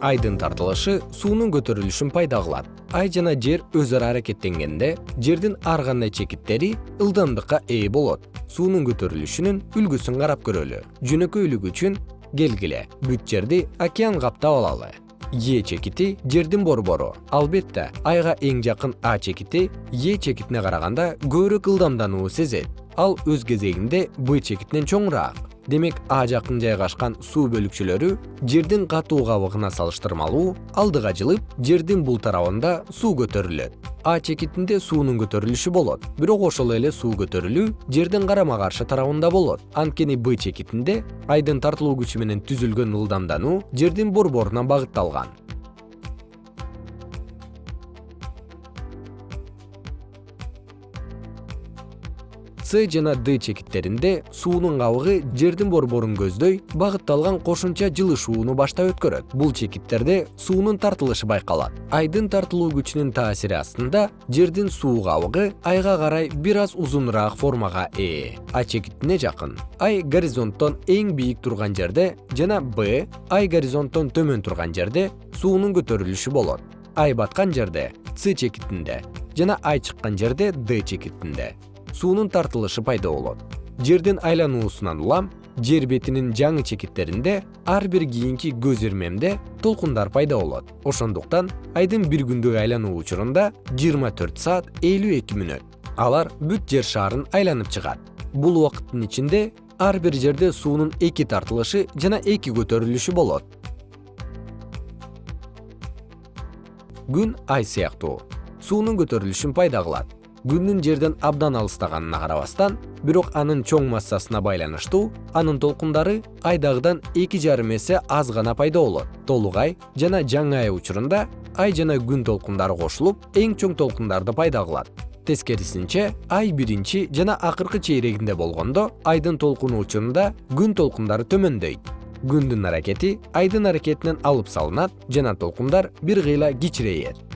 айдын тартылышы суунун көтөрүлүшүн пайда кылат. Ай жана жер өз ара аракеттенгенде жердин ар кандай чекиттери ылдамдыкка ээ болот. Суунун көтөрүлүшүнүн үлгүсүн карап көрөлү. Жөнөкөйлүгү үчүн келгиле. Бүт жерди океан каптап алалы. Е чекити жердин борбору. Албетте айга эң жакын а чекити е чекитине караганда көбүрөөк ылдамдануу сезет. Ал өз кезегинде б чекитинен чоңураак демек а жакын жайгашкан суу бөлүкчөлөрү жердин катуу кабыгына салыштырмалуу алдыга жылып жердин бул тарабында суу көтөрүлөт. А чекитинде суунун көтөрүлүшү болот. Бирок ошол эле суу көтөрүлүү жердин карама каршы тарабында болот. Анткени б чекитинде айдын тартылуу күчү менен түзүлгөн ылдамдануу жердин борборуна багытталган с жана д чекиттеринде суунун кабыгы жердин борборун көздөй багытталган кошумча жылышууну баштап өткөрөт. Бул чекиттерде суунун тартылышы байкалат. Айдын тартылуу күчүнүн таасири астында жердин суу кабыгы айга карай бир аз узунураак формага ээ. А чекитине жакын ай горизонттон эң бийик турган жерде жана б ай горизонттон төмөн турган жерде суунун көтөрүлүшү болот. Ай баткан жерде с чекитинде жана ай чыккан жерде д чекитинде суунун тартылышы пайда болот. Жердин айлануусунан улам жер бетинин жаңы чекиттеринде ар бир кийинки көз ирмемде толкундар пайда болот. Ошондуктан айдын бир күндүк айлануу учурунда жыйырма төрт саат элүү эки мүнөт алар бүт жер шаарын айланып чыгат. Бул убакыттын ичинде ар бир жерде суунун эки тартылышы жана эки көтөрүлүшү болот. Күн ай сыяктуу. Суунун көтөрүлүшүн пайда кылат күндүн жерден абдан алыстаганына карабастан бирок анын чоң массасына байланыштуу анын толкундары айдагыдан эки жарым эсе аз гана пайда болот. Толук ай жана жаңы ай учурунда ай жана күн толкундары кошулуп эң чоң толкундарды пайда кылат. Тескерисинче ай биринчи жана акыркы чейрегинде болгондо айдын толкуну учурунда күн толкундары төмөндөйт. Күндүн аракети айдын аракетинен алып салынат жана толкундар бир кыйла кичирейет